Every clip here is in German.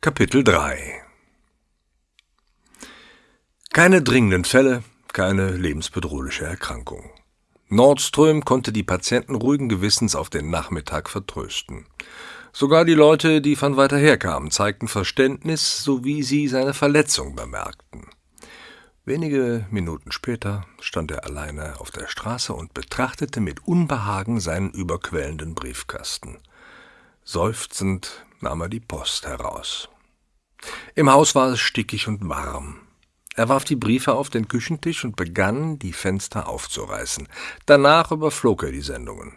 Kapitel 3 Keine dringenden Fälle, keine lebensbedrohliche Erkrankung. Nordström konnte die Patienten ruhigen Gewissens auf den Nachmittag vertrösten. Sogar die Leute, die von weiter her kamen, zeigten Verständnis, sowie sie seine Verletzung bemerkten. Wenige Minuten später stand er alleine auf der Straße und betrachtete mit Unbehagen seinen überquellenden Briefkasten. Seufzend nahm er die Post heraus. Im Haus war es stickig und warm. Er warf die Briefe auf den Küchentisch und begann, die Fenster aufzureißen. Danach überflog er die Sendungen.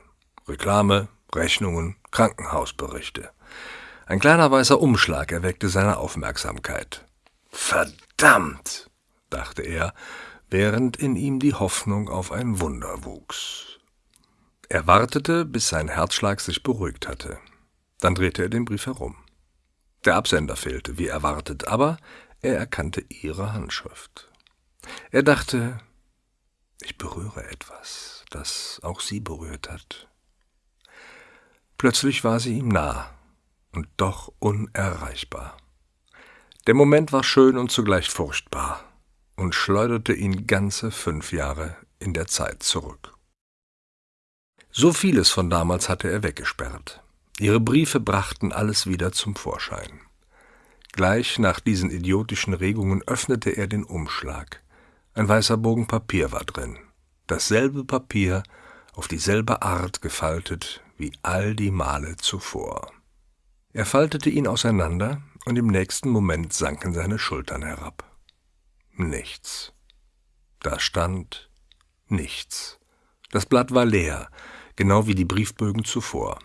Reklame, Rechnungen, Krankenhausberichte. Ein kleiner weißer Umschlag erweckte seine Aufmerksamkeit. Verdammt, dachte er, während in ihm die Hoffnung auf ein Wunder wuchs. Er wartete, bis sein Herzschlag sich beruhigt hatte. Dann drehte er den Brief herum. Der Absender fehlte, wie erwartet, aber er erkannte ihre Handschrift. Er dachte, ich berühre etwas, das auch sie berührt hat. Plötzlich war sie ihm nah und doch unerreichbar. Der Moment war schön und zugleich furchtbar und schleuderte ihn ganze fünf Jahre in der Zeit zurück. So vieles von damals hatte er weggesperrt. Ihre Briefe brachten alles wieder zum Vorschein. Gleich nach diesen idiotischen Regungen öffnete er den Umschlag. Ein weißer Bogen Papier war drin. Dasselbe Papier, auf dieselbe Art gefaltet wie all die Male zuvor. Er faltete ihn auseinander, und im nächsten Moment sanken seine Schultern herab. Nichts. Da stand nichts. Das Blatt war leer, genau wie die Briefbögen zuvor.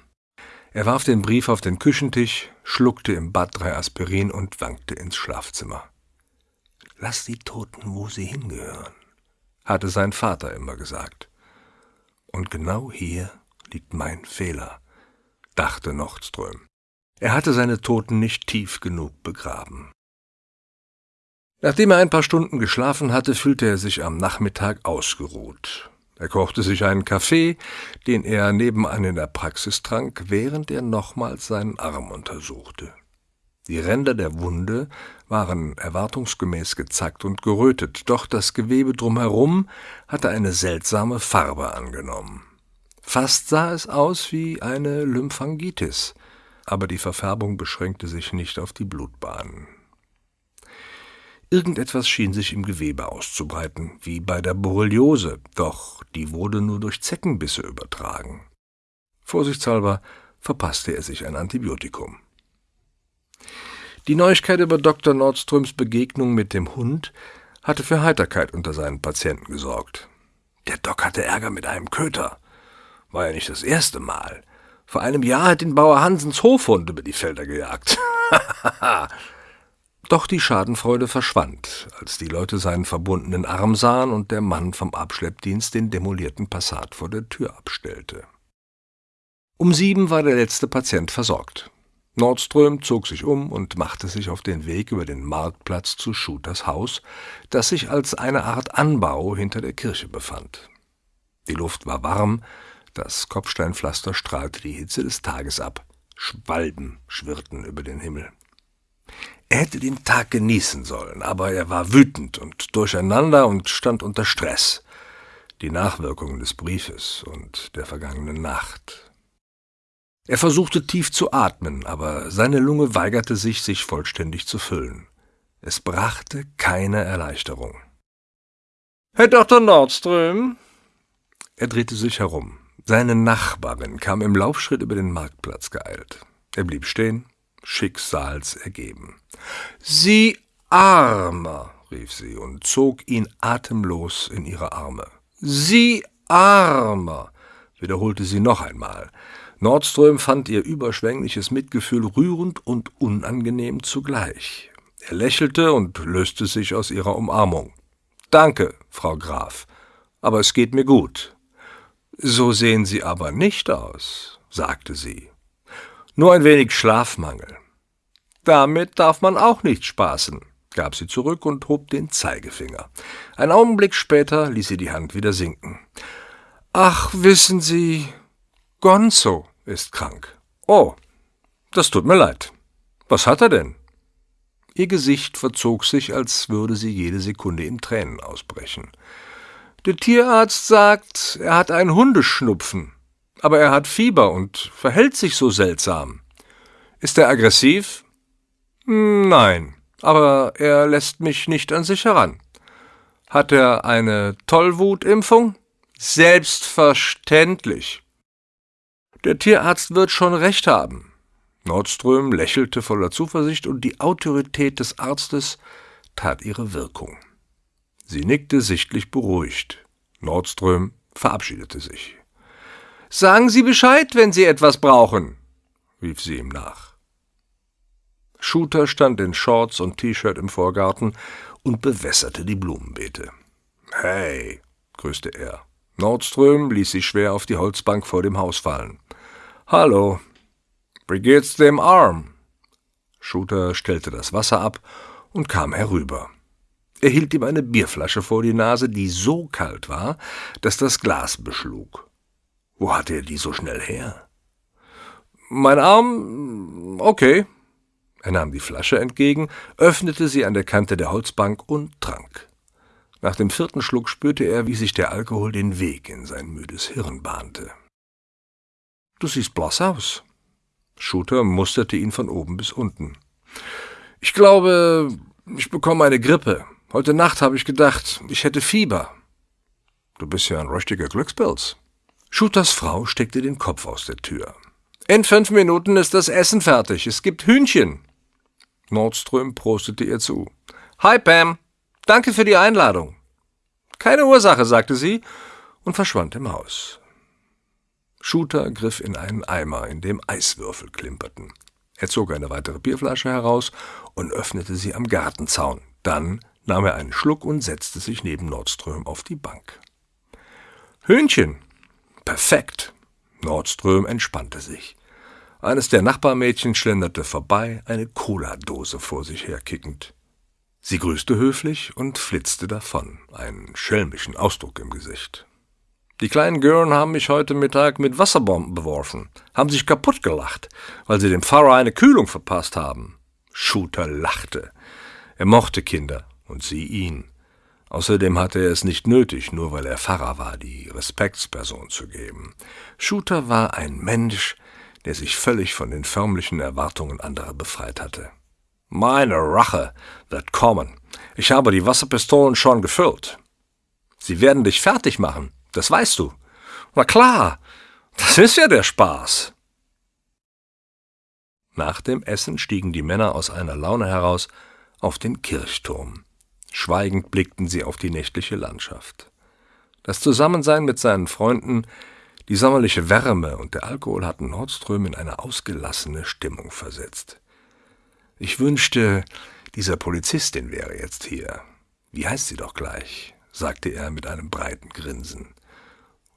Er warf den Brief auf den Küchentisch, schluckte im Bad drei Aspirin und wankte ins Schlafzimmer. Lass die Toten, wo sie hingehören, hatte sein Vater immer gesagt. Und genau hier liegt mein Fehler, dachte Nordström. Er hatte seine Toten nicht tief genug begraben. Nachdem er ein paar Stunden geschlafen hatte, fühlte er sich am Nachmittag ausgeruht. Er kochte sich einen Kaffee, den er nebenan in der Praxis trank, während er nochmals seinen Arm untersuchte. Die Ränder der Wunde waren erwartungsgemäß gezackt und gerötet, doch das Gewebe drumherum hatte eine seltsame Farbe angenommen. Fast sah es aus wie eine Lymphangitis, aber die Verfärbung beschränkte sich nicht auf die Blutbahnen. Irgendetwas schien sich im Gewebe auszubreiten, wie bei der Borreliose, doch die wurde nur durch Zeckenbisse übertragen. Vorsichtshalber verpasste er sich ein Antibiotikum. Die Neuigkeit über Dr. Nordströms Begegnung mit dem Hund hatte für Heiterkeit unter seinen Patienten gesorgt. Der Doc hatte Ärger mit einem Köter. War ja nicht das erste Mal. Vor einem Jahr hat den Bauer Hansens Hofhund über die Felder gejagt. Doch die Schadenfreude verschwand, als die Leute seinen verbundenen Arm sahen und der Mann vom Abschleppdienst den demolierten Passat vor der Tür abstellte. Um sieben war der letzte Patient versorgt. Nordström zog sich um und machte sich auf den Weg über den Marktplatz zu Schuters Haus, das sich als eine Art Anbau hinter der Kirche befand. Die Luft war warm, das Kopfsteinpflaster strahlte die Hitze des Tages ab, Schwalben schwirrten über den Himmel. Er hätte den Tag genießen sollen, aber er war wütend und durcheinander und stand unter Stress. Die Nachwirkungen des Briefes und der vergangenen Nacht. Er versuchte tief zu atmen, aber seine Lunge weigerte sich, sich vollständig zu füllen. Es brachte keine Erleichterung. Herr Dr. Nordström? Er drehte sich herum. Seine Nachbarin kam im Laufschritt über den Marktplatz geeilt. Er blieb stehen, schicksalsergeben. Sie Armer, rief sie und zog ihn atemlos in ihre Arme. Sie Armer, wiederholte sie noch einmal. Nordström fand ihr überschwängliches Mitgefühl rührend und unangenehm zugleich. Er lächelte und löste sich aus ihrer Umarmung. Danke, Frau Graf, aber es geht mir gut. So sehen Sie aber nicht aus, sagte sie. Nur ein wenig Schlafmangel. Damit darf man auch nicht spaßen, gab sie zurück und hob den Zeigefinger. Ein Augenblick später ließ sie die Hand wieder sinken. Ach, wissen Sie, Gonzo ist krank. Oh, das tut mir leid. Was hat er denn? Ihr Gesicht verzog sich, als würde sie jede Sekunde in Tränen ausbrechen. Der Tierarzt sagt, er hat einen Hundeschnupfen, aber er hat Fieber und verhält sich so seltsam. Ist er aggressiv? Nein, aber er lässt mich nicht an sich heran. Hat er eine Tollwutimpfung? Selbstverständlich. Der Tierarzt wird schon recht haben. Nordström lächelte voller Zuversicht und die Autorität des Arztes tat ihre Wirkung. Sie nickte sichtlich beruhigt. Nordström verabschiedete sich. Sagen Sie Bescheid, wenn Sie etwas brauchen, rief sie ihm nach. Shooter stand in Shorts und T-Shirt im Vorgarten und bewässerte die Blumenbeete. Hey, grüßte er. Nordström ließ sich schwer auf die Holzbank vor dem Haus fallen. Hallo. Wie geht's dem Arm? Shooter stellte das Wasser ab und kam herüber. Er hielt ihm eine Bierflasche vor die Nase, die so kalt war, dass das Glas beschlug. Wo hatte er die so schnell her? Mein Arm. okay. Er nahm die Flasche entgegen, öffnete sie an der Kante der Holzbank und trank. Nach dem vierten Schluck spürte er, wie sich der Alkohol den Weg in sein müdes Hirn bahnte. Du siehst blass aus. Shooter musterte ihn von oben bis unten. Ich glaube, ich bekomme eine Grippe. Heute Nacht habe ich gedacht, ich hätte Fieber. Du bist ja ein richtiger Glückspilz. Shooters Frau steckte den Kopf aus der Tür. In fünf Minuten ist das Essen fertig. Es gibt Hühnchen. Nordström prostete ihr zu. Hi, Pam. Danke für die Einladung. Keine Ursache, sagte sie und verschwand im Haus. Shooter griff in einen Eimer, in dem Eiswürfel klimperten. Er zog eine weitere Bierflasche heraus und öffnete sie am Gartenzaun. Dann nahm er einen Schluck und setzte sich neben Nordström auf die Bank. Hühnchen. Perfekt. Nordström entspannte sich. Eines der Nachbarmädchen schlenderte vorbei, eine Cola-Dose vor sich herkickend. Sie grüßte höflich und flitzte davon, einen schelmischen Ausdruck im Gesicht. Die kleinen Gören haben mich heute Mittag mit Wasserbomben beworfen, haben sich kaputt gelacht, weil sie dem Pfarrer eine Kühlung verpasst haben. Shooter lachte. Er mochte Kinder und sie ihn. Außerdem hatte er es nicht nötig, nur weil er Pfarrer war, die Respektsperson zu geben. Shooter war ein Mensch, der sich völlig von den förmlichen Erwartungen anderer befreit hatte. Meine Rache wird kommen. Ich habe die Wasserpistolen schon gefüllt. Sie werden dich fertig machen, das weißt du. Na klar, das ist ja der Spaß. Nach dem Essen stiegen die Männer aus einer Laune heraus auf den Kirchturm. Schweigend blickten sie auf die nächtliche Landschaft. Das Zusammensein mit seinen Freunden, die sommerliche Wärme und der Alkohol hatten Nordström in eine ausgelassene Stimmung versetzt. Ich wünschte, dieser Polizistin wäre jetzt hier. Wie heißt sie doch gleich? sagte er mit einem breiten Grinsen.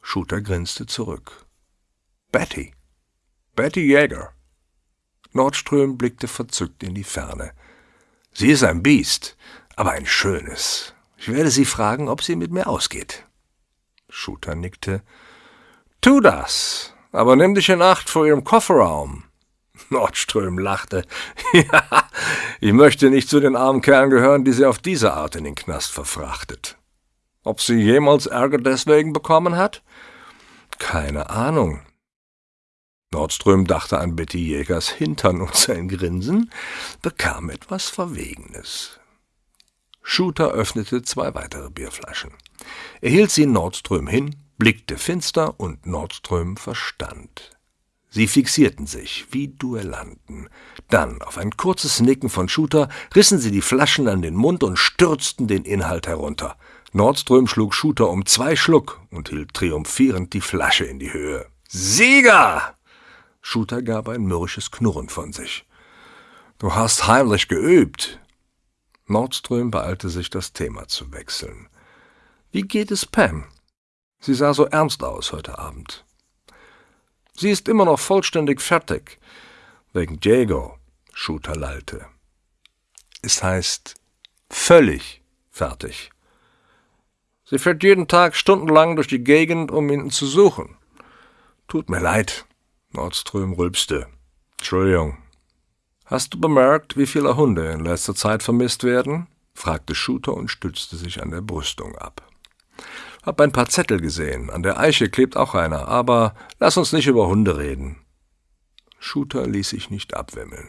Shooter grinste zurück. Betty. Betty Jäger. Nordström blickte verzückt in die Ferne. Sie ist ein Biest, aber ein schönes. Ich werde sie fragen, ob sie mit mir ausgeht. Shooter nickte. Tu das, aber nimm dich in Acht vor ihrem Kofferraum. Nordström lachte. ja, ich möchte nicht zu den armen Kerlen gehören, die sie auf diese Art in den Knast verfrachtet. Ob sie jemals Ärger deswegen bekommen hat? Keine Ahnung. Nordström dachte an Betty Jägers Hintern und sein Grinsen bekam etwas Verwegenes. Shooter öffnete zwei weitere Bierflaschen. Er hielt sie Nordström hin, blickte finster und Nordström verstand. Sie fixierten sich wie Duellanten. Dann, auf ein kurzes Nicken von Shooter, rissen sie die Flaschen an den Mund und stürzten den Inhalt herunter. Nordström schlug Shooter um zwei Schluck und hielt triumphierend die Flasche in die Höhe. Sieger! Shooter gab ein mürrisches Knurren von sich. Du hast heimlich geübt. Nordström beeilte sich, das Thema zu wechseln. Wie geht es Pam? Sie sah so ernst aus heute Abend. Sie ist immer noch vollständig fertig. Wegen Diego, Shooter lallte. Es heißt völlig fertig. Sie fährt jeden Tag stundenlang durch die Gegend, um ihn zu suchen. Tut mir leid, Nordström rülpste. Entschuldigung. Hast du bemerkt, wie viele Hunde in letzter Zeit vermisst werden? fragte Shooter und stützte sich an der Brüstung ab. Hab ein paar Zettel gesehen. An der Eiche klebt auch einer, aber lass uns nicht über Hunde reden. Shooter ließ sich nicht abwimmeln.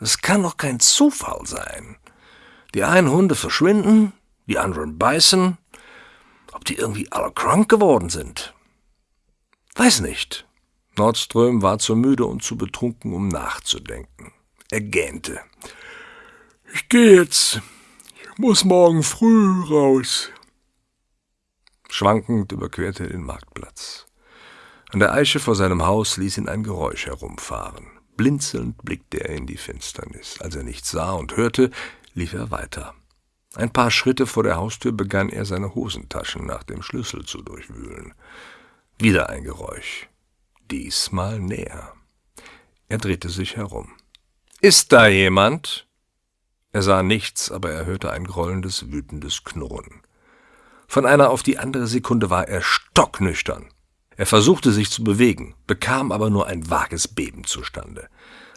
Es kann doch kein Zufall sein. Die einen Hunde verschwinden, die anderen beißen. Ob die irgendwie alle krank geworden sind? Weiß nicht. Nordström war zu müde und zu betrunken, um nachzudenken. Er gähnte. Ich gehe jetzt. Ich muss morgen früh raus. Schwankend überquerte er den Marktplatz. An der Eiche vor seinem Haus ließ ihn ein Geräusch herumfahren. Blinzelnd blickte er in die Finsternis. Als er nichts sah und hörte, lief er weiter. Ein paar Schritte vor der Haustür begann er seine Hosentaschen nach dem Schlüssel zu durchwühlen. Wieder ein Geräusch. Diesmal näher. Er drehte sich herum. Ist da jemand? Er sah nichts, aber er hörte ein grollendes, wütendes Knurren. Von einer auf die andere Sekunde war er stocknüchtern. Er versuchte sich zu bewegen, bekam aber nur ein vages Beben zustande.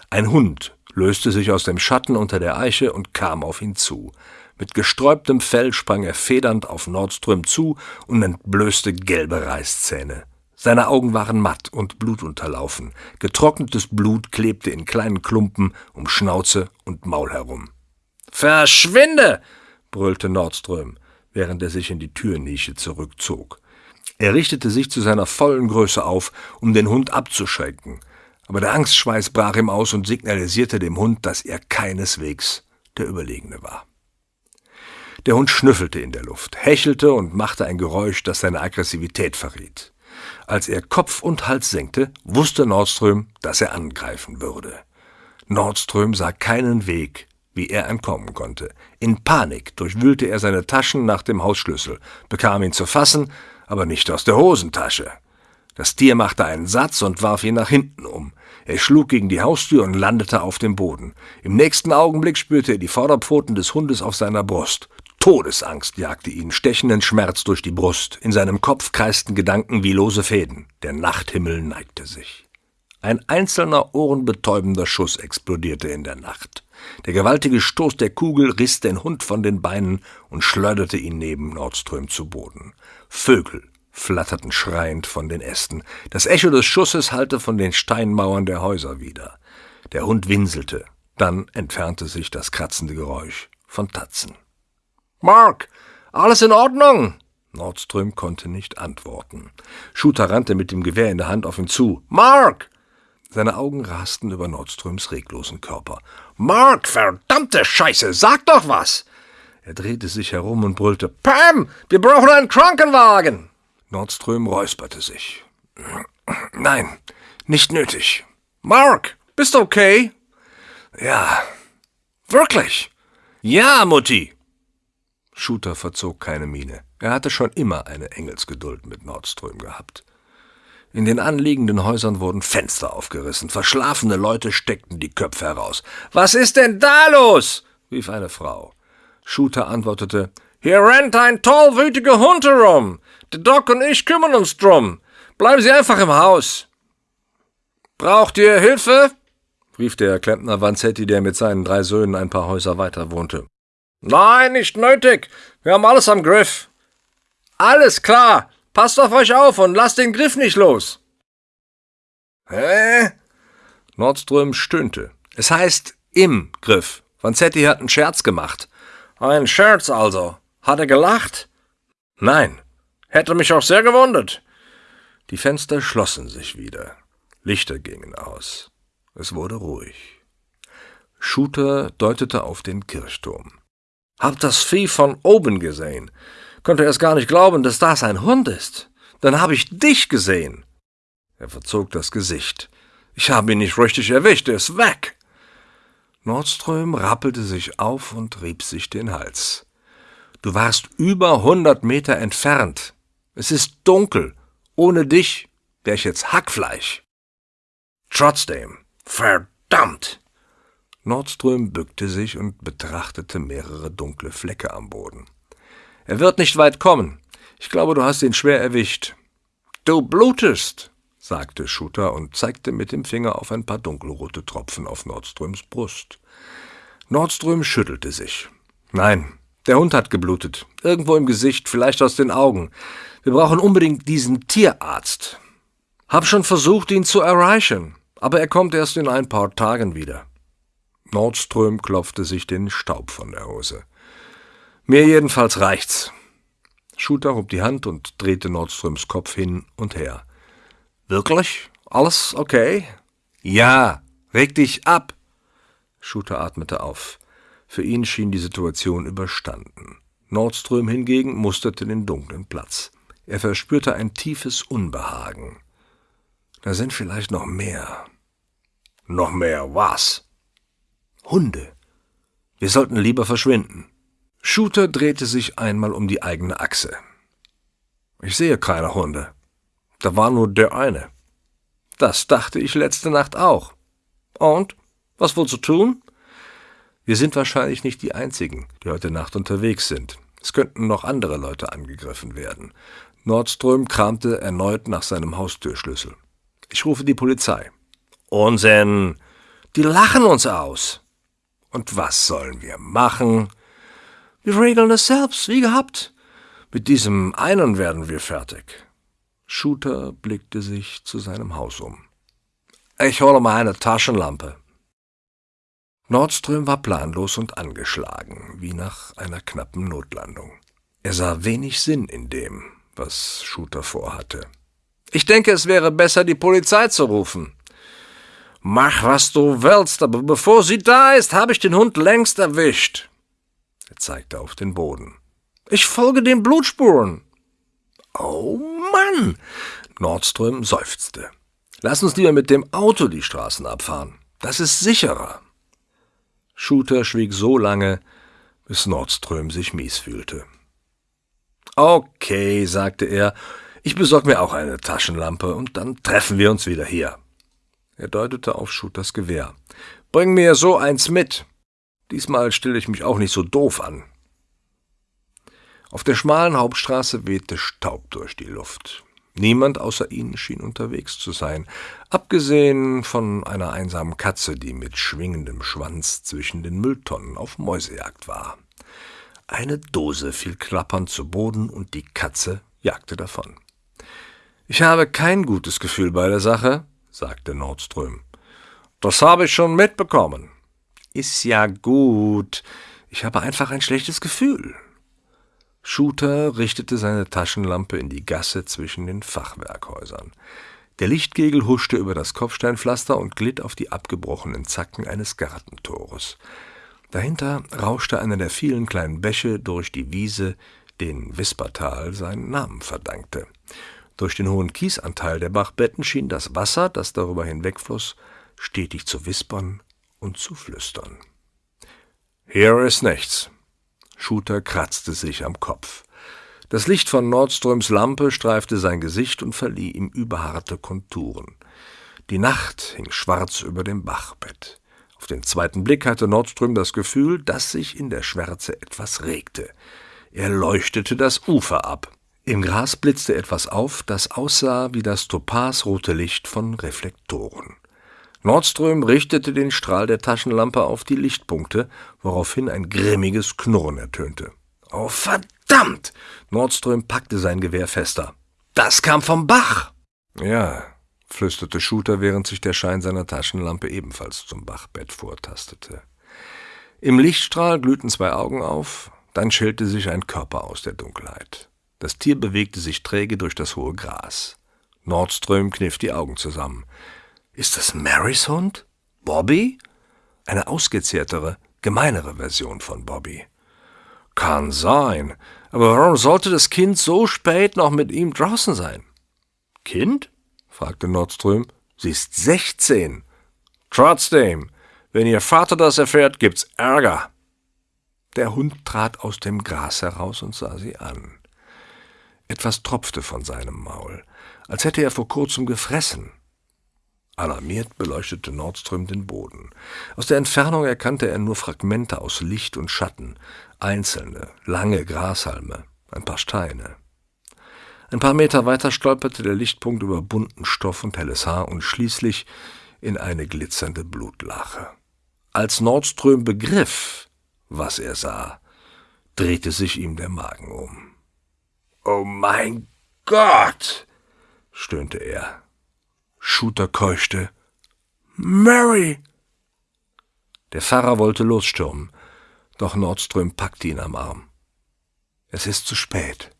Ein Hund löste sich aus dem Schatten unter der Eiche und kam auf ihn zu. Mit gesträubtem Fell sprang er federnd auf Nordström zu und entblößte gelbe Reißzähne. Seine Augen waren matt und blutunterlaufen. Getrocknetes Blut klebte in kleinen Klumpen um Schnauze und Maul herum. Verschwinde! brüllte Nordström, während er sich in die Türnische zurückzog. Er richtete sich zu seiner vollen Größe auf, um den Hund abzuschrecken, aber der Angstschweiß brach ihm aus und signalisierte dem Hund, dass er keineswegs der Überlegene war. Der Hund schnüffelte in der Luft, hechelte und machte ein Geräusch, das seine Aggressivität verriet. Als er Kopf und Hals senkte, wusste Nordström, dass er angreifen würde. Nordström sah keinen Weg, wie er entkommen konnte. In Panik durchwühlte er seine Taschen nach dem Hausschlüssel, bekam ihn zu fassen, aber nicht aus der Hosentasche. Das Tier machte einen Satz und warf ihn nach hinten um. Er schlug gegen die Haustür und landete auf dem Boden. Im nächsten Augenblick spürte er die Vorderpfoten des Hundes auf seiner Brust. Todesangst jagte ihn, stechenden Schmerz durch die Brust. In seinem Kopf kreisten Gedanken wie lose Fäden. Der Nachthimmel neigte sich. Ein einzelner ohrenbetäubender Schuss explodierte in der Nacht. Der gewaltige Stoß der Kugel riss den Hund von den Beinen und schleuderte ihn neben Nordström zu Boden. Vögel flatterten schreiend von den Ästen. Das Echo des Schusses hallte von den Steinmauern der Häuser wieder. Der Hund winselte. Dann entfernte sich das kratzende Geräusch von Tatzen. Mark, alles in Ordnung? Nordström konnte nicht antworten. Shooter rannte mit dem Gewehr in der Hand auf ihn zu. Mark! Seine Augen rasten über Nordströms reglosen Körper. Mark, verdammte Scheiße, sag doch was! Er drehte sich herum und brüllte, Pam, wir brauchen einen Krankenwagen! Nordström räusperte sich. Nein, nicht nötig. Mark, bist du okay? Ja. Wirklich? Ja, Mutti. Shooter verzog keine Miene. Er hatte schon immer eine Engelsgeduld mit Nordström gehabt. In den anliegenden Häusern wurden Fenster aufgerissen, verschlafene Leute steckten die Köpfe heraus. Was ist denn da los? rief eine Frau. Shooter antwortete, hier rennt ein tollwütiger Hund herum. Der Doc und ich kümmern uns drum. Bleiben Sie einfach im Haus. Braucht ihr Hilfe? rief der Klempner Vanzetti, der mit seinen drei Söhnen ein paar Häuser weiter wohnte. Nein, nicht nötig. Wir haben alles am Griff. Alles klar. Passt auf euch auf und lasst den Griff nicht los. Hä? Nordström stöhnte. Es heißt im Griff. Vanzetti hat einen Scherz gemacht. Ein Scherz also. Hat er gelacht? Nein. Hätte mich auch sehr gewundert. Die Fenster schlossen sich wieder. Lichter gingen aus. Es wurde ruhig. Shooter deutete auf den Kirchturm. Hab das Vieh von oben gesehen. Konnte erst gar nicht glauben, dass das ein Hund ist. Dann habe ich dich gesehen. Er verzog das Gesicht. Ich habe ihn nicht richtig erwischt, er ist weg. Nordström rappelte sich auf und rieb sich den Hals. Du warst über hundert Meter entfernt. Es ist dunkel. Ohne dich wär ich jetzt Hackfleisch. Trotzdem, verdammt! Nordström bückte sich und betrachtete mehrere dunkle Flecke am Boden. Er wird nicht weit kommen. Ich glaube, du hast ihn schwer erwischt. Du blutest, sagte Schutter und zeigte mit dem Finger auf ein paar dunkelrote Tropfen auf Nordströms Brust. Nordström schüttelte sich. Nein, der Hund hat geblutet. Irgendwo im Gesicht, vielleicht aus den Augen. Wir brauchen unbedingt diesen Tierarzt. Hab schon versucht, ihn zu erreichen, aber er kommt erst in ein paar Tagen wieder. Nordström klopfte sich den Staub von der Hose. Mir jedenfalls reicht's. Shooter hob die Hand und drehte Nordströms Kopf hin und her. Wirklich? Alles okay? Ja, reg dich ab. Shooter atmete auf. Für ihn schien die Situation überstanden. Nordström hingegen musterte den dunklen Platz. Er verspürte ein tiefes Unbehagen. Da sind vielleicht noch mehr. Noch mehr was? Hunde. Wir sollten lieber verschwinden. Shooter drehte sich einmal um die eigene Achse. Ich sehe keine Hunde. Da war nur der eine. Das dachte ich letzte Nacht auch. Und? Was wohl zu tun? Wir sind wahrscheinlich nicht die Einzigen, die heute Nacht unterwegs sind. Es könnten noch andere Leute angegriffen werden. Nordström kramte erneut nach seinem Haustürschlüssel. Ich rufe die Polizei. Unsinn! Die lachen uns aus! Und was sollen wir machen? Wir regeln es selbst, wie gehabt. Mit diesem einen werden wir fertig. Shooter blickte sich zu seinem Haus um. Ich hole mal eine Taschenlampe. Nordström war planlos und angeschlagen, wie nach einer knappen Notlandung. Er sah wenig Sinn in dem, was Shooter vorhatte. Ich denke, es wäre besser, die Polizei zu rufen. Mach, was du willst, aber bevor sie da ist, habe ich den Hund längst erwischt. Er zeigte auf den Boden. Ich folge den Blutspuren. Oh Mann! Nordström seufzte. Lass uns lieber mit dem Auto die Straßen abfahren. Das ist sicherer. Shooter schwieg so lange, bis Nordström sich mies fühlte. Okay, sagte er, ich besorg mir auch eine Taschenlampe und dann treffen wir uns wieder hier. Er deutete auf Shooters Gewehr. Bring mir so eins mit. Diesmal stelle ich mich auch nicht so doof an. Auf der schmalen Hauptstraße wehte Staub durch die Luft. Niemand außer ihnen schien unterwegs zu sein, abgesehen von einer einsamen Katze, die mit schwingendem Schwanz zwischen den Mülltonnen auf Mäusejagd war. Eine Dose fiel klappernd zu Boden und die Katze jagte davon. Ich habe kein gutes Gefühl bei der Sache, sagte Nordström. Das habe ich schon mitbekommen. Ist ja gut. Ich habe einfach ein schlechtes Gefühl. Shooter richtete seine Taschenlampe in die Gasse zwischen den Fachwerkhäusern. Der Lichtkegel huschte über das Kopfsteinpflaster und glitt auf die abgebrochenen Zacken eines Gartentores. Dahinter rauschte einer der vielen kleinen Bäche durch die Wiese, den Wispertal seinen Namen verdankte. Durch den hohen Kiesanteil der Bachbetten schien das Wasser, das darüber hinwegfloss, stetig zu wispern und zu flüstern. Hier ist nichts, Shooter kratzte sich am Kopf. Das Licht von Nordströms Lampe streifte sein Gesicht und verlieh ihm überharte Konturen. Die Nacht hing schwarz über dem Bachbett. Auf den zweiten Blick hatte Nordström das Gefühl, dass sich in der Schwärze etwas regte. Er leuchtete das Ufer ab. Im Gras blitzte etwas auf, das aussah wie das topasrote Licht von Reflektoren. Nordström richtete den Strahl der Taschenlampe auf die Lichtpunkte, woraufhin ein grimmiges Knurren ertönte. Oh, verdammt! Nordström packte sein Gewehr fester. Das kam vom Bach! Ja, flüsterte Shooter, während sich der Schein seiner Taschenlampe ebenfalls zum Bachbett vortastete. Im Lichtstrahl glühten zwei Augen auf, dann schälte sich ein Körper aus der Dunkelheit. Das Tier bewegte sich träge durch das hohe Gras. Nordström kniff die Augen zusammen. Ist das Marys Hund? Bobby? Eine ausgezehrtere, gemeinere Version von Bobby. Kann sein, aber warum sollte das Kind so spät noch mit ihm draußen sein? Kind? fragte Nordström. Sie ist sechzehn. Trotzdem, wenn ihr Vater das erfährt, gibt's Ärger. Der Hund trat aus dem Gras heraus und sah sie an. Etwas tropfte von seinem Maul, als hätte er vor kurzem gefressen. Alarmiert beleuchtete Nordström den Boden. Aus der Entfernung erkannte er nur Fragmente aus Licht und Schatten, einzelne, lange Grashalme, ein paar Steine. Ein paar Meter weiter stolperte der Lichtpunkt über bunten Stoff und helles Haar und schließlich in eine glitzernde Blutlache. Als Nordström begriff, was er sah, drehte sich ihm der Magen um. Oh mein Gott! stöhnte er. Shooter keuchte. Mary! Der Pfarrer wollte losstürmen, doch Nordström packte ihn am Arm. Es ist zu spät.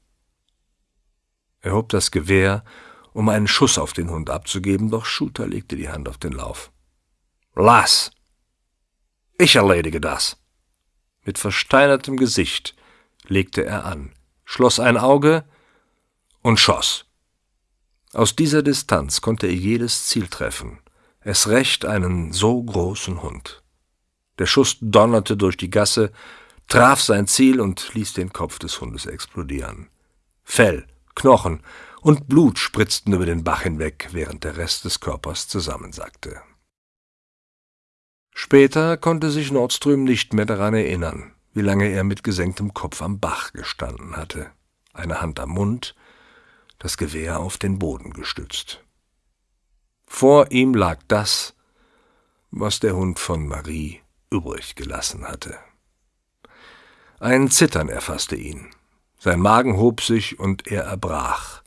Er hob das Gewehr, um einen Schuss auf den Hund abzugeben, doch Shooter legte die Hand auf den Lauf. Lass! Ich erledige das! Mit versteinertem Gesicht legte er an, schloss ein Auge und schoss. Aus dieser Distanz konnte er jedes Ziel treffen, es recht einen so großen Hund. Der Schuss donnerte durch die Gasse, traf sein Ziel und ließ den Kopf des Hundes explodieren. Fell, Knochen und Blut spritzten über den Bach hinweg, während der Rest des Körpers zusammensackte. Später konnte sich Nordström nicht mehr daran erinnern, wie lange er mit gesenktem Kopf am Bach gestanden hatte, eine Hand am Mund, das Gewehr auf den Boden gestützt. Vor ihm lag das, was der Hund von Marie übrig gelassen hatte. Ein Zittern erfasste ihn. Sein Magen hob sich und er erbrach,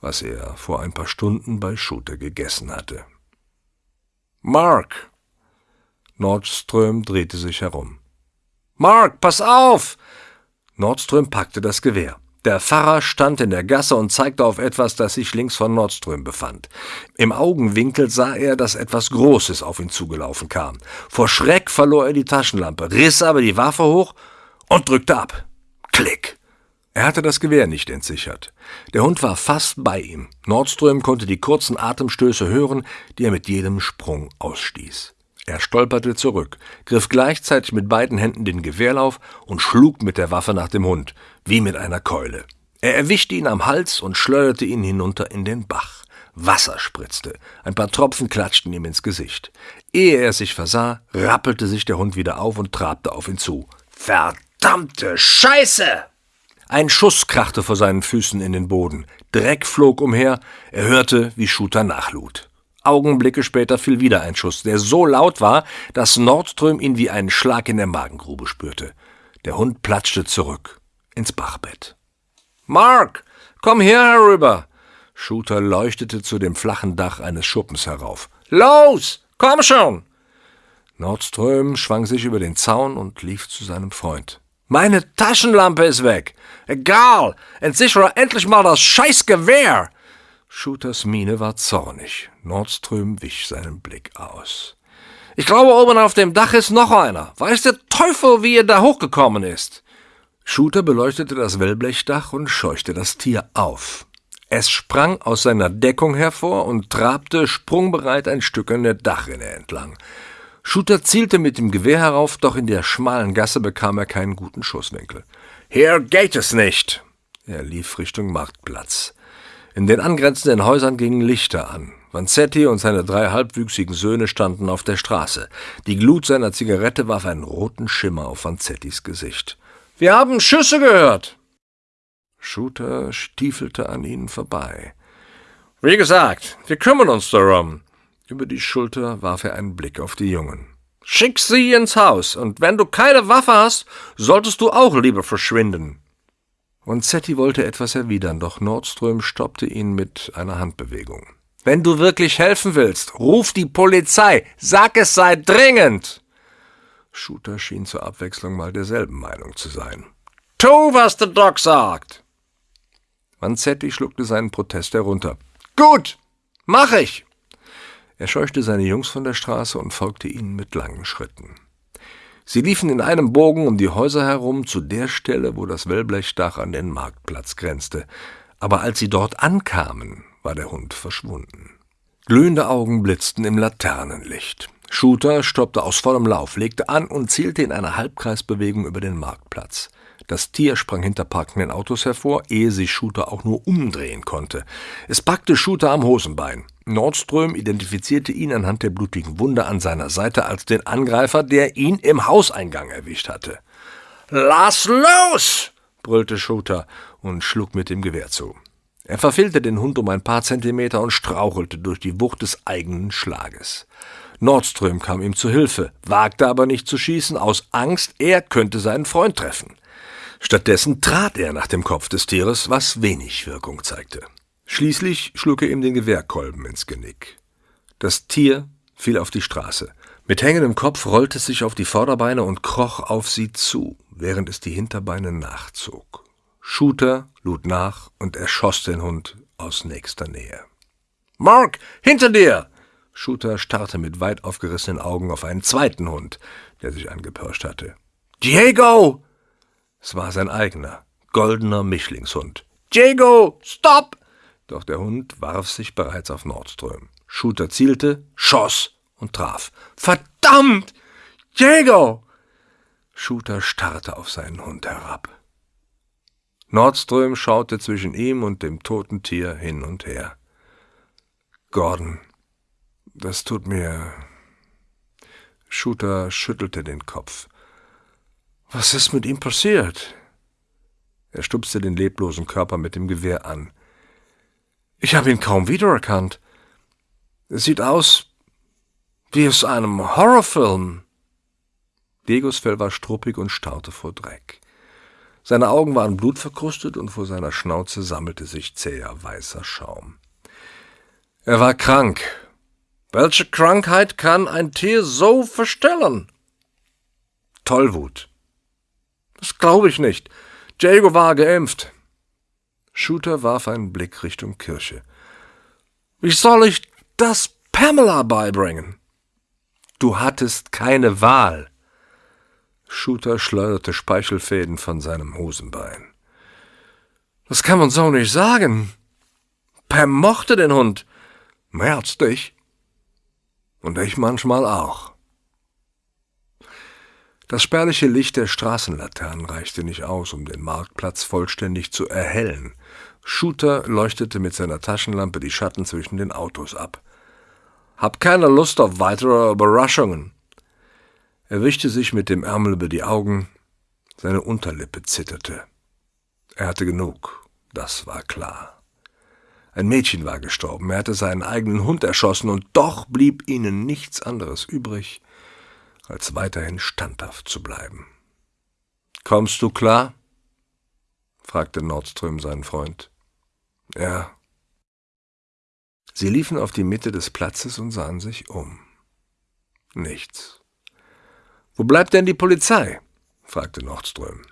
was er vor ein paar Stunden bei Shooter gegessen hatte. Mark! Nordström drehte sich herum. Mark, pass auf! Nordström packte das Gewehr. Der Pfarrer stand in der Gasse und zeigte auf etwas, das sich links von Nordström befand. Im Augenwinkel sah er, dass etwas Großes auf ihn zugelaufen kam. Vor Schreck verlor er die Taschenlampe, riss aber die Waffe hoch und drückte ab. Klick! Er hatte das Gewehr nicht entsichert. Der Hund war fast bei ihm. Nordström konnte die kurzen Atemstöße hören, die er mit jedem Sprung ausstieß. Er stolperte zurück, griff gleichzeitig mit beiden Händen den Gewehrlauf und schlug mit der Waffe nach dem Hund, wie mit einer Keule. Er erwischte ihn am Hals und schleuderte ihn hinunter in den Bach. Wasser spritzte, ein paar Tropfen klatschten ihm ins Gesicht. Ehe er sich versah, rappelte sich der Hund wieder auf und trabte auf ihn zu. Verdammte Scheiße! Ein Schuss krachte vor seinen Füßen in den Boden. Dreck flog umher, er hörte, wie Shooter nachlud. Augenblicke später fiel wieder ein Schuss, der so laut war, dass Nordström ihn wie einen Schlag in der Magengrube spürte. Der Hund platschte zurück ins Bachbett. Mark, komm her herüber! Shooter leuchtete zu dem flachen Dach eines Schuppens herauf. Los, komm schon! Nordström schwang sich über den Zaun und lief zu seinem Freund. Meine Taschenlampe ist weg. Egal, entsichere endlich mal das Scheißgewehr! Shooters Miene war zornig. Nordström wich seinen Blick aus. Ich glaube, oben auf dem Dach ist noch einer. Weiß der Teufel, wie er da hochgekommen ist. Shooter beleuchtete das Wellblechdach und scheuchte das Tier auf. Es sprang aus seiner Deckung hervor und trabte sprungbereit ein Stück an der Dachrinne entlang. Shooter zielte mit dem Gewehr herauf, doch in der schmalen Gasse bekam er keinen guten Schusswinkel. Hier geht es nicht! Er lief Richtung Marktplatz. In den angrenzenden Häusern gingen Lichter an. Vanzetti und seine drei halbwüchsigen Söhne standen auf der Straße. Die Glut seiner Zigarette warf einen roten Schimmer auf Vanzettis Gesicht. Wir haben Schüsse gehört! Shooter stiefelte an ihnen vorbei. Wie gesagt, wir kümmern uns darum. Über die Schulter warf er einen Blick auf die Jungen. Schick sie ins Haus, und wenn du keine Waffe hast, solltest du auch lieber verschwinden. Ronzetti wollte etwas erwidern, doch Nordström stoppte ihn mit einer Handbewegung. Wenn du wirklich helfen willst, ruf die Polizei. Sag es sei dringend. Shooter schien zur Abwechslung mal derselben Meinung zu sein. Tu, was der Doc sagt. Vanzetti schluckte seinen Protest herunter. Gut, mach ich. Er scheuchte seine Jungs von der Straße und folgte ihnen mit langen Schritten. Sie liefen in einem Bogen um die Häuser herum zu der Stelle, wo das Wellblechdach an den Marktplatz grenzte. Aber als sie dort ankamen, war der Hund verschwunden. Glühende Augen blitzten im Laternenlicht. Shooter stoppte aus vollem Lauf, legte an und zielte in einer Halbkreisbewegung über den Marktplatz. Das Tier sprang hinter parkenden Autos hervor, ehe sich Shooter auch nur umdrehen konnte. Es packte Shooter am Hosenbein. Nordström identifizierte ihn anhand der blutigen Wunde an seiner Seite als den Angreifer, der ihn im Hauseingang erwischt hatte. Lass los! brüllte Shooter und schlug mit dem Gewehr zu. Er verfehlte den Hund um ein paar Zentimeter und strauchelte durch die Wucht des eigenen Schlages. Nordström kam ihm zu Hilfe, wagte aber nicht zu schießen, aus Angst, er könnte seinen Freund treffen. Stattdessen trat er nach dem Kopf des Tieres, was wenig Wirkung zeigte. Schließlich schlug er ihm den Gewehrkolben ins Genick. Das Tier fiel auf die Straße. Mit hängendem Kopf rollte es sich auf die Vorderbeine und kroch auf sie zu, während es die Hinterbeine nachzog. Shooter lud nach und erschoss den Hund aus nächster Nähe. Mark, hinter dir! Shooter starrte mit weit aufgerissenen Augen auf einen zweiten Hund, der sich angepirscht hatte. Diego! Es war sein eigener, goldener Mischlingshund. Diego, stopp! Doch der Hund warf sich bereits auf Nordström. Shooter zielte, schoss und traf. Verdammt! Diego! Shooter starrte auf seinen Hund herab. Nordström schaute zwischen ihm und dem toten Tier hin und her. Gordon, das tut mir. Shooter schüttelte den Kopf. Was ist mit ihm passiert? Er stupste den leblosen Körper mit dem Gewehr an. Ich habe ihn kaum wiedererkannt. Es sieht aus wie aus einem Horrorfilm. Diegos Fell war struppig und starrte vor Dreck. Seine Augen waren blutverkrustet und vor seiner Schnauze sammelte sich zäher weißer Schaum. Er war krank. Welche Krankheit kann ein Tier so verstellen? Tollwut. Das glaube ich nicht. Diego war geimpft. Shooter warf einen Blick Richtung Kirche. Wie soll ich das Pamela beibringen? Du hattest keine Wahl. Shooter schleuderte Speichelfäden von seinem Hosenbein. Das kann man so nicht sagen. Pam mochte den Hund. Als dich. Und ich manchmal auch. Das spärliche Licht der Straßenlaternen reichte nicht aus, um den Marktplatz vollständig zu erhellen. Shooter leuchtete mit seiner Taschenlampe die Schatten zwischen den Autos ab. Hab keine Lust auf weitere Überraschungen. Er wischte sich mit dem Ärmel über die Augen. Seine Unterlippe zitterte. Er hatte genug, das war klar. Ein Mädchen war gestorben, er hatte seinen eigenen Hund erschossen, und doch blieb ihnen nichts anderes übrig, als weiterhin standhaft zu bleiben. Kommst du klar? Fragte Nordström seinen Freund. Ja. Sie liefen auf die Mitte des Platzes und sahen sich um. Nichts. Wo bleibt denn die Polizei? fragte Nordström.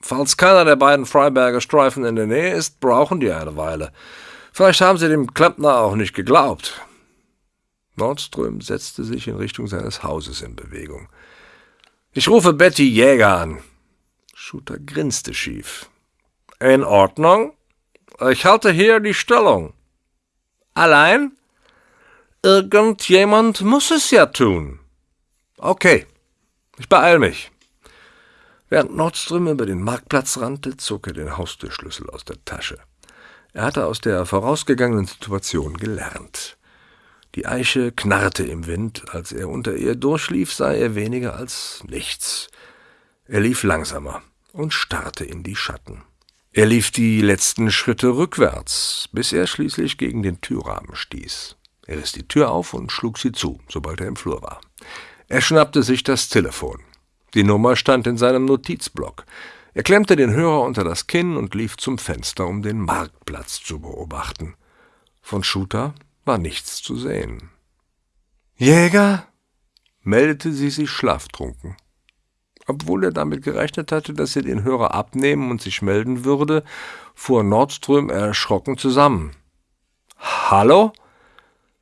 Falls keiner der beiden Freiberger Streifen in der Nähe ist, brauchen die eine Weile. Vielleicht haben sie dem Klempner auch nicht geglaubt. Nordström setzte sich in Richtung seines Hauses in Bewegung. Ich rufe Betty Jäger an. Shooter grinste schief. In Ordnung. Ich halte hier die Stellung. Allein? Irgendjemand muss es ja tun. Okay, ich beeil mich. Während Nordström über den Marktplatz rannte, zog er den Haustürschlüssel aus der Tasche. Er hatte aus der vorausgegangenen Situation gelernt. Die Eiche knarrte im Wind, als er unter ihr durchlief, sah er weniger als nichts. Er lief langsamer und starrte in die Schatten. Er lief die letzten Schritte rückwärts, bis er schließlich gegen den Türrahmen stieß. Er riss die Tür auf und schlug sie zu, sobald er im Flur war. Er schnappte sich das Telefon. Die Nummer stand in seinem Notizblock. Er klemmte den Hörer unter das Kinn und lief zum Fenster, um den Marktplatz zu beobachten. Von Shooter war nichts zu sehen. Jäger? meldete sie sich schlaftrunken. Obwohl er damit gerechnet hatte, dass sie den Hörer abnehmen und sich melden würde, fuhr Nordström erschrocken zusammen. Hallo?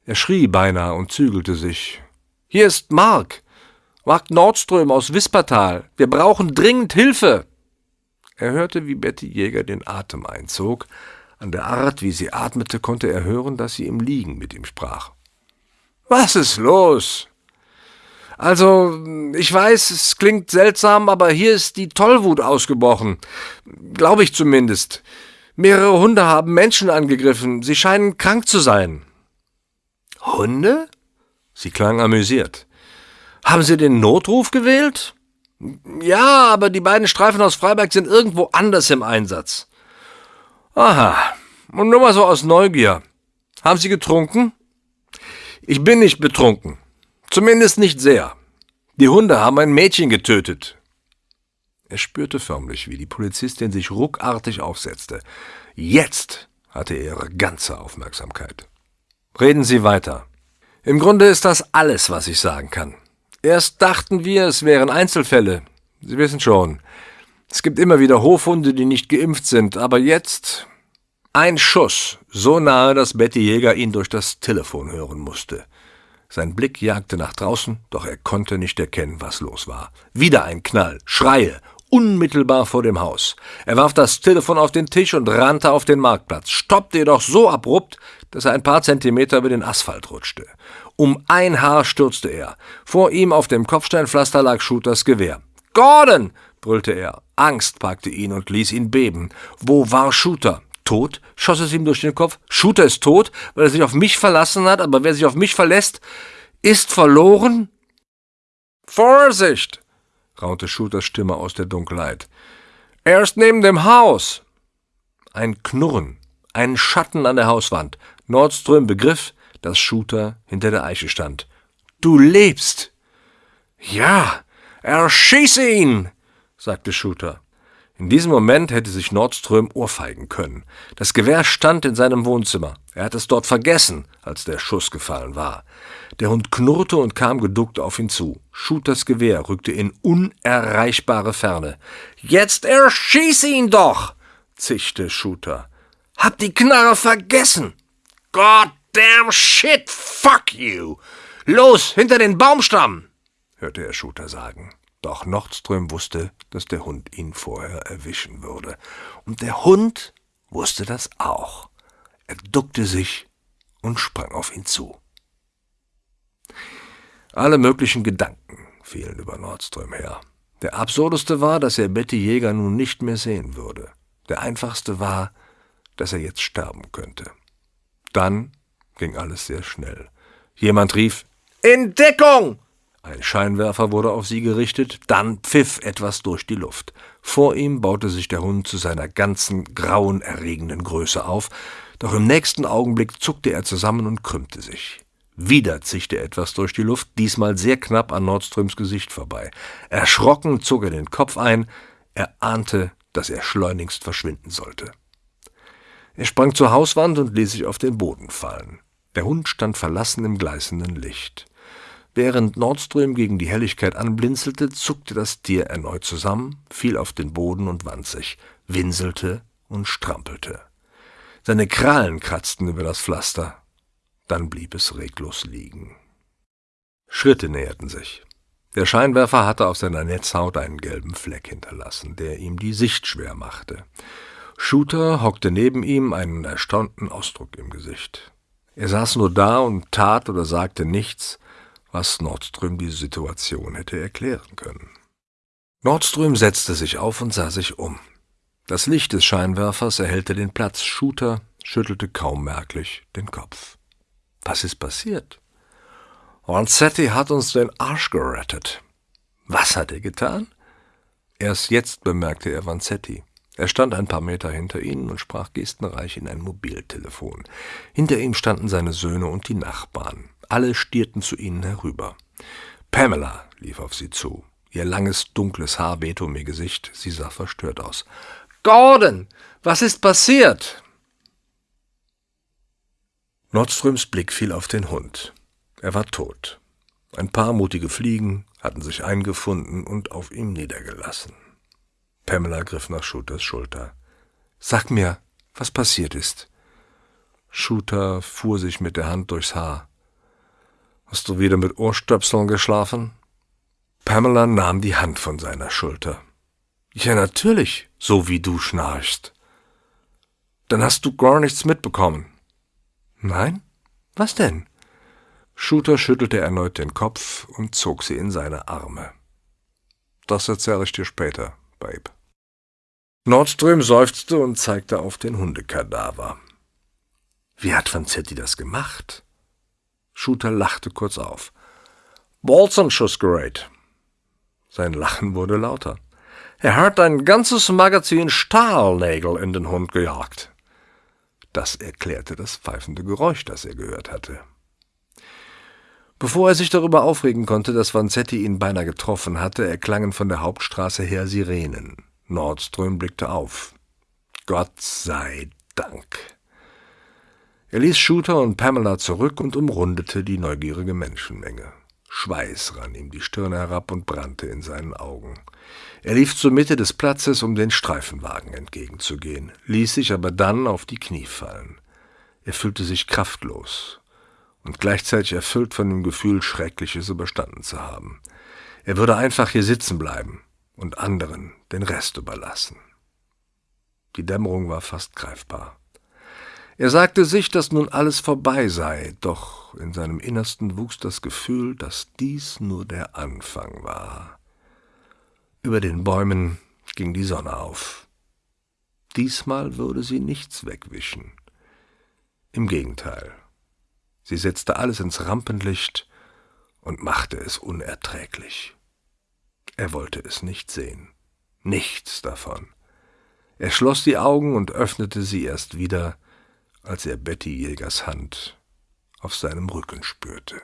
Er schrie beinahe und zügelte sich. Hier ist Mark. Mark Nordström aus Wispertal. Wir brauchen dringend Hilfe. Er hörte, wie Betty Jäger den Atem einzog, an der Art, wie sie atmete, konnte er hören, dass sie im Liegen mit ihm sprach. Was ist los? Also, ich weiß, es klingt seltsam, aber hier ist die Tollwut ausgebrochen. Glaube ich zumindest. Mehrere Hunde haben Menschen angegriffen. Sie scheinen krank zu sein. Hunde? Sie klang amüsiert. Haben Sie den Notruf gewählt? Ja, aber die beiden Streifen aus Freiberg sind irgendwo anders im Einsatz. Aha, Und nur mal so aus Neugier. Haben Sie getrunken? Ich bin nicht betrunken. Zumindest nicht sehr. Die Hunde haben ein Mädchen getötet. Er spürte förmlich, wie die Polizistin sich ruckartig aufsetzte. Jetzt hatte er ihre ganze Aufmerksamkeit. Reden Sie weiter. Im Grunde ist das alles, was ich sagen kann. Erst dachten wir, es wären Einzelfälle. Sie wissen schon, es gibt immer wieder Hofhunde, die nicht geimpft sind, aber jetzt ein Schuss, so nahe, dass Betty Jäger ihn durch das Telefon hören musste. Sein Blick jagte nach draußen, doch er konnte nicht erkennen, was los war. Wieder ein Knall, Schreie, unmittelbar vor dem Haus. Er warf das Telefon auf den Tisch und rannte auf den Marktplatz, stoppte jedoch so abrupt, dass er ein paar Zentimeter über den Asphalt rutschte. Um ein Haar stürzte er. Vor ihm auf dem Kopfsteinpflaster lag Shooters Gewehr. Gordon! brüllte er. Angst packte ihn und ließ ihn beben. Wo war Shooter? Tot? schoss es ihm durch den Kopf. Shooter ist tot, weil er sich auf mich verlassen hat, aber wer sich auf mich verlässt, ist verloren? Vorsicht! raunte Shooters Stimme aus der Dunkelheit. Er ist neben dem Haus! Ein Knurren, ein Schatten an der Hauswand. Nordström begriff, dass Shooter hinter der Eiche stand. Du lebst! Ja, erschieße ihn! sagte Shooter. In diesem Moment hätte sich Nordström ohrfeigen können. Das Gewehr stand in seinem Wohnzimmer. Er hatte es dort vergessen, als der Schuss gefallen war. Der Hund knurrte und kam geduckt auf ihn zu. Shooters Gewehr rückte in unerreichbare Ferne. Jetzt erschieß ihn doch! zischte Shooter. Hab die Knarre vergessen! Goddamn shit, fuck you! Los, hinter den Baumstamm! hörte er Shooter sagen. Doch Nordström wusste, dass der Hund ihn vorher erwischen würde. Und der Hund wusste das auch. Er duckte sich und sprang auf ihn zu. Alle möglichen Gedanken fielen über Nordström her. Der absurdeste war, dass er Betty Jäger nun nicht mehr sehen würde. Der einfachste war, dass er jetzt sterben könnte. Dann ging alles sehr schnell. Jemand rief In Deckung! Ein Scheinwerfer wurde auf sie gerichtet, dann pfiff etwas durch die Luft. Vor ihm baute sich der Hund zu seiner ganzen grauenerregenden Größe auf, doch im nächsten Augenblick zuckte er zusammen und krümmte sich. Wieder zischte etwas durch die Luft, diesmal sehr knapp an Nordströms Gesicht vorbei. Erschrocken zog er den Kopf ein, er ahnte, dass er schleunigst verschwinden sollte. Er sprang zur Hauswand und ließ sich auf den Boden fallen. Der Hund stand verlassen im gleißenden Licht. Während Nordström gegen die Helligkeit anblinzelte, zuckte das Tier erneut zusammen, fiel auf den Boden und wand sich, winselte und strampelte. Seine Krallen kratzten über das Pflaster. Dann blieb es reglos liegen. Schritte näherten sich. Der Scheinwerfer hatte auf seiner Netzhaut einen gelben Fleck hinterlassen, der ihm die Sicht schwer machte. Shooter hockte neben ihm, einen erstaunten Ausdruck im Gesicht. Er saß nur da und tat oder sagte nichts, was Nordström die Situation hätte erklären können. Nordström setzte sich auf und sah sich um. Das Licht des Scheinwerfers erhellte den Platz. Shooter schüttelte kaum merklich den Kopf. Was ist passiert? Vanzetti hat uns den Arsch gerettet. Was hat er getan? Erst jetzt bemerkte er Vanzetti. Er stand ein paar Meter hinter ihnen und sprach gestenreich in ein Mobiltelefon. Hinter ihm standen seine Söhne und die Nachbarn. Alle stierten zu ihnen herüber. Pamela lief auf sie zu. Ihr langes, dunkles Haar wehte um ihr Gesicht. Sie sah verstört aus. Gordon, was ist passiert? Nordströms Blick fiel auf den Hund. Er war tot. Ein paar mutige Fliegen hatten sich eingefunden und auf ihm niedergelassen. Pamela griff nach Shooters Schulter. Sag mir, was passiert ist. Shooter fuhr sich mit der Hand durchs Haar. Hast du wieder mit Ohrstöpseln geschlafen? Pamela nahm die Hand von seiner Schulter. Ja, natürlich, so wie du schnarchst. Dann hast du gar nichts mitbekommen. Nein? Was denn? Shooter schüttelte erneut den Kopf und zog sie in seine Arme. Das erzähle ich dir später, Babe. Nordström seufzte und zeigte auf den Hundekadaver. Wie hat Vanzetti das gemacht? Shooter lachte kurz auf. Bolzenschussgerät. Sein Lachen wurde lauter. Er hat ein ganzes Magazin Stahlnägel in den Hund gejagt. Das erklärte das pfeifende Geräusch, das er gehört hatte. Bevor er sich darüber aufregen konnte, dass Vanzetti ihn beinahe getroffen hatte, erklangen von der Hauptstraße her Sirenen. Nordström blickte auf. Gott sei Dank. Er ließ Shooter und Pamela zurück und umrundete die neugierige Menschenmenge. Schweiß rann ihm die Stirn herab und brannte in seinen Augen. Er lief zur Mitte des Platzes, um den Streifenwagen entgegenzugehen, ließ sich aber dann auf die Knie fallen. Er fühlte sich kraftlos und gleichzeitig erfüllt von dem Gefühl, Schreckliches überstanden zu haben. Er würde einfach hier sitzen bleiben und anderen den Rest überlassen. Die Dämmerung war fast greifbar. Er sagte sich, dass nun alles vorbei sei, doch in seinem Innersten wuchs das Gefühl, dass dies nur der Anfang war. Über den Bäumen ging die Sonne auf. Diesmal würde sie nichts wegwischen. Im Gegenteil, sie setzte alles ins Rampenlicht und machte es unerträglich. Er wollte es nicht sehen, nichts davon. Er schloss die Augen und öffnete sie erst wieder, als er Betty Jägers Hand auf seinem Rücken spürte.